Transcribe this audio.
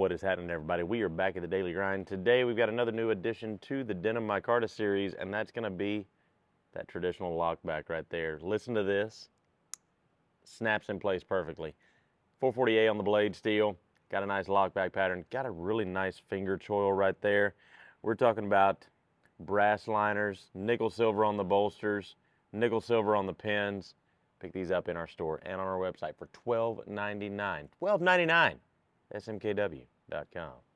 What is happening, everybody? We are back at the Daily Grind. Today, we've got another new addition to the Denim Micarta series, and that's going to be that traditional lockback right there. Listen to this. Snaps in place perfectly. 440A on the blade steel. Got a nice lockback pattern. Got a really nice finger choil right there. We're talking about brass liners, nickel silver on the bolsters, nickel silver on the pins. Pick these up in our store and on our website for $12.99. $12.99. smkw.com.